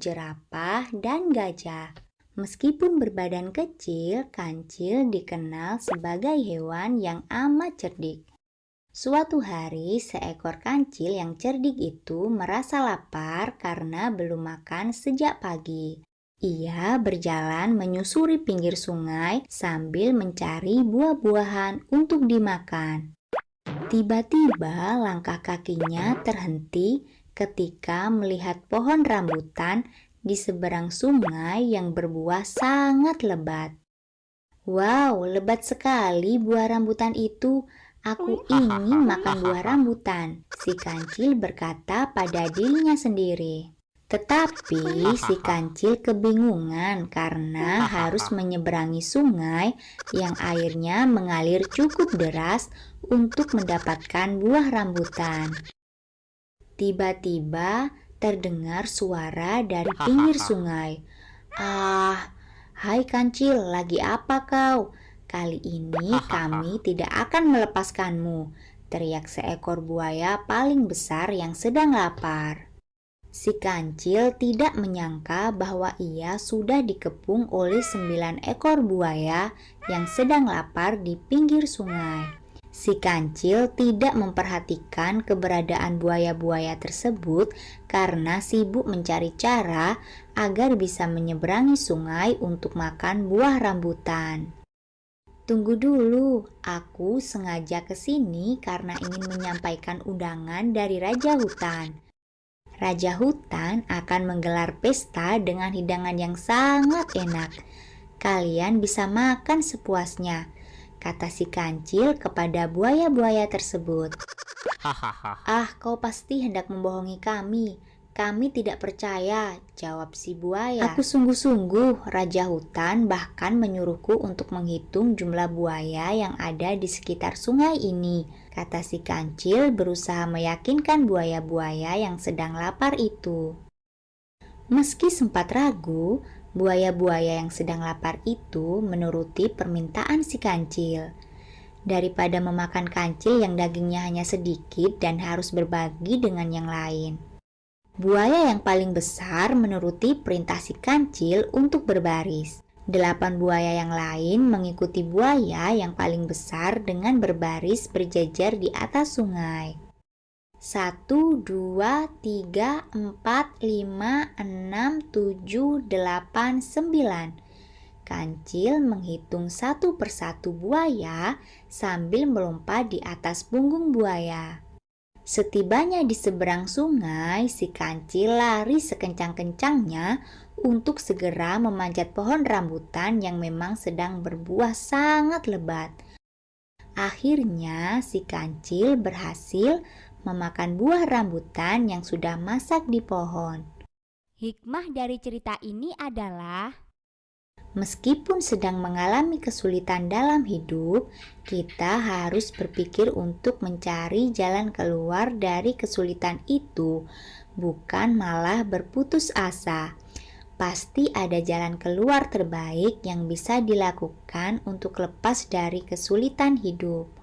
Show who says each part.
Speaker 1: jerapah, dan gajah. Meskipun berbadan kecil, kancil dikenal sebagai hewan yang amat cerdik. Suatu hari, seekor kancil yang cerdik itu merasa lapar karena belum makan sejak pagi. Ia berjalan menyusuri pinggir sungai sambil mencari buah-buahan untuk dimakan. Tiba-tiba langkah kakinya terhenti ketika melihat pohon rambutan di seberang sungai yang berbuah sangat lebat. Wow, lebat sekali buah rambutan itu. Aku ingin makan buah rambutan, si kancil berkata pada dirinya sendiri. Tetapi si kancil kebingungan karena harus menyeberangi sungai yang airnya mengalir cukup deras untuk mendapatkan buah rambutan. Tiba-tiba terdengar suara dari pinggir sungai. Ah, hai kancil, lagi apa kau? Kali ini kami tidak akan melepaskanmu, teriak seekor buaya paling besar yang sedang lapar. Si kancil tidak menyangka bahwa ia sudah dikepung oleh sembilan ekor buaya yang sedang lapar di pinggir sungai. Si kancil tidak memperhatikan keberadaan buaya-buaya tersebut karena sibuk mencari cara agar bisa menyeberangi sungai untuk makan buah rambutan. Tunggu dulu, aku sengaja ke sini karena ingin menyampaikan undangan dari Raja Hutan. Raja Hutan akan menggelar pesta dengan hidangan yang sangat enak. Kalian bisa makan sepuasnya kata si kancil kepada buaya-buaya tersebut. ah, kau pasti hendak membohongi kami. Kami tidak percaya, jawab si buaya. Aku sungguh-sungguh, Raja Hutan bahkan menyuruhku untuk menghitung jumlah buaya yang ada di sekitar sungai ini, kata si kancil berusaha meyakinkan buaya-buaya yang sedang lapar itu. Meski sempat ragu, Buaya-buaya yang sedang lapar itu menuruti permintaan si kancil. Daripada memakan kancil yang dagingnya hanya sedikit dan harus berbagi dengan yang lain. Buaya yang paling besar menuruti perintah si kancil untuk berbaris. Delapan buaya yang lain mengikuti buaya yang paling besar dengan berbaris berjajar di atas sungai. 1, 2, 3, 4, 5, 6, 7, 8, 9. Kancil menghitung satu persatu buaya sambil melompat di atas punggung buaya. Setibanya di seberang sungai, si kancil lari sekencang-kencangnya untuk segera memanjat pohon rambutan yang memang sedang berbuah sangat lebat. Akhirnya, si kancil berhasil memakan buah rambutan yang sudah masak di pohon.
Speaker 2: Hikmah dari cerita ini adalah
Speaker 1: Meskipun sedang mengalami kesulitan dalam hidup, kita harus berpikir untuk mencari jalan keluar dari kesulitan itu, bukan malah berputus asa. Pasti ada jalan keluar terbaik yang bisa dilakukan untuk lepas dari kesulitan hidup.